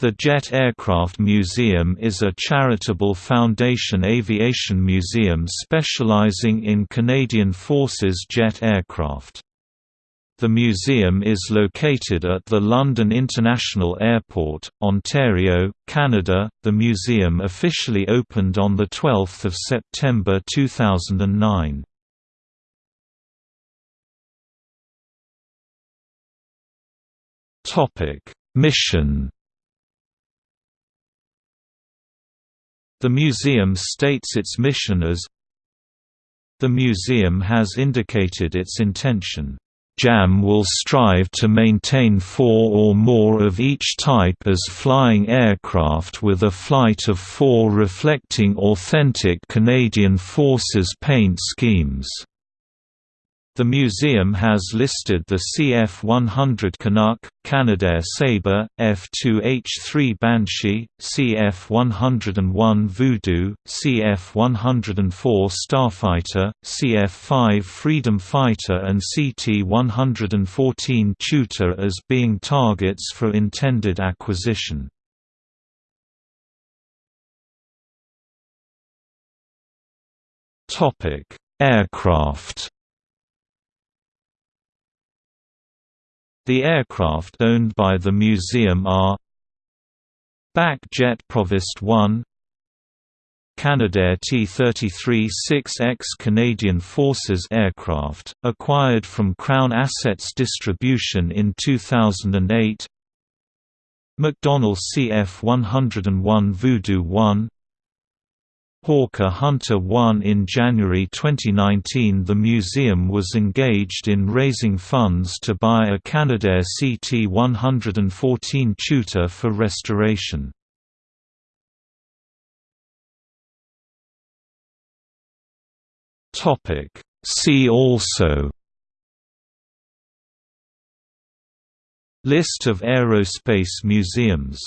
The Jet Aircraft Museum is a charitable Foundation aviation museum specializing in Canadian Forces jet aircraft. The museum is located at the London International Airport, Ontario, Canada. The museum officially opened on the 12th of September 2009. Topic: Mission The museum states its mission as The museum has indicated its intention, JAM will strive to maintain four or more of each type as flying aircraft with a flight of four reflecting authentic Canadian Forces paint schemes. The museum has listed the CF-100 Canuck, Canadair Sabre, F-2H-3 Banshee, CF-101 Voodoo, CF-104 Starfighter, CF-5 Freedom Fighter and CT-114 Tutor as being targets for intended acquisition. Aircraft The aircraft owned by the museum are BAC Jet Provost 1 Canadair T-33-6X Canadian Forces aircraft, acquired from Crown Assets Distribution in 2008 McDonnell CF-101 Voodoo 1 Hawker Hunter 1 In January 2019 the museum was engaged in raising funds to buy a Canadair CT-114 Tutor for restoration. See also List of aerospace museums